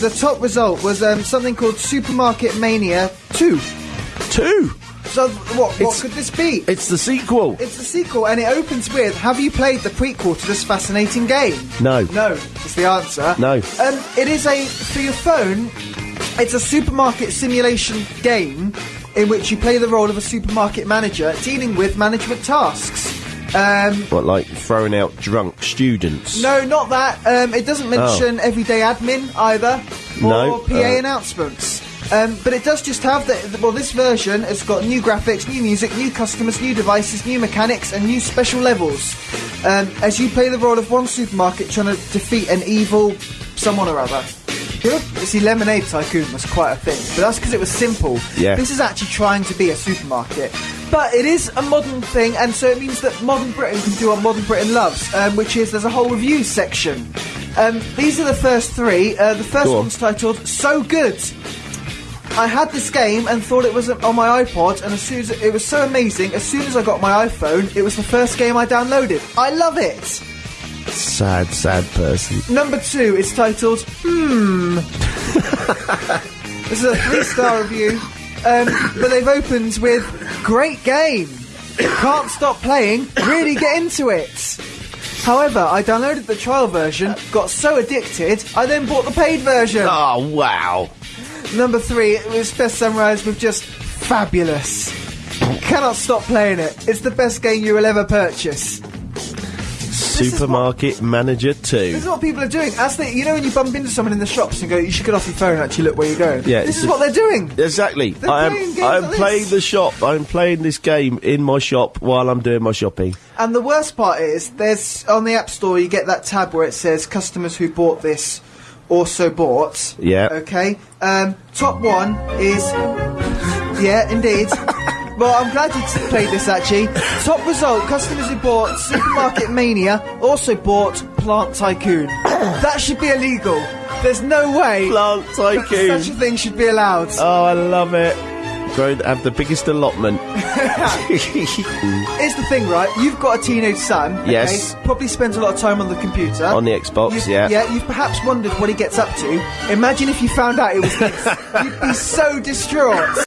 the top result was um, something called Supermarket Mania 2. Two. So, what, what It's- could this be? It's the sequel. It's the sequel, and it opens with Have you played the prequel to this fascinating game? No. No, is the answer. No. Um, it is a, for your phone, it's a supermarket simulation game in which you play the role of a supermarket manager dealing with management tasks. Um, What, like throwing out drunk students? no, not that. Um, it doesn't mention everyday admin either, or No, PA uh, announcements. Um, but it does just have the, the- well. This version has got new graphics, new music, new customers, new devices, new mechanics, and new special levels. Um, as you play the role of one supermarket trying to defeat an evil someone or other. You see, Lemonade Tycoon was quite a thing, but that's because it was simple. Yeah. This is actually trying to be a supermarket. But it is a modern thing, and so it means that modern Britain can do what modern Britain loves, um, which is there's a whole review section. Um, these are the first three. Uh, the first Go on. one's titled "So Good." I had this game and thought it was on my iPod, and as soon as it was so amazing, as soon as I got my iPhone, it was the first game I downloaded. I love it. Sad, sad person. Number two is titled Hmm. this is a three-star review, um, but they've opened with "Great game, can't stop playing, really get into it." However, I downloaded the trial version, got so addicted, I then bought the paid version. Oh, wow. Number three, it was best summarised with just fabulous. Cannot stop playing it. It's the best game you will ever purchase. Supermarket Manager 2. This is what people are doing. As they, you know, when you bump into someone in the shops and go, "You should get off your phone and actually look where you're going." Yeah, this is a- what they're doing. Exactly. They're I am. games I'm like playing the shop. I'm playing this game in my shop while I'm doing my shopping. And the worst part is, there's on the App Store you get that tab where it says customers who bought this also bought. Yeah. Okay. Um, top one is, yeah, indeed. Well, I'm glad you played this actually. Top result: customers who bought Supermarket Mania also bought Plant Tycoon. that should be illegal. There's no way Plant Tycoon. such a thing should be allowed. Oh, I love it. Going to have the biggest allotment. Here's the thing, right? You've got a teenage son. okay? Yes. Probably spends a lot of time on the computer. On the Xbox, You've- yeah. Yeah, you've perhaps wondered what he gets up to. Imagine if you found out it was this. You'd be so distraught.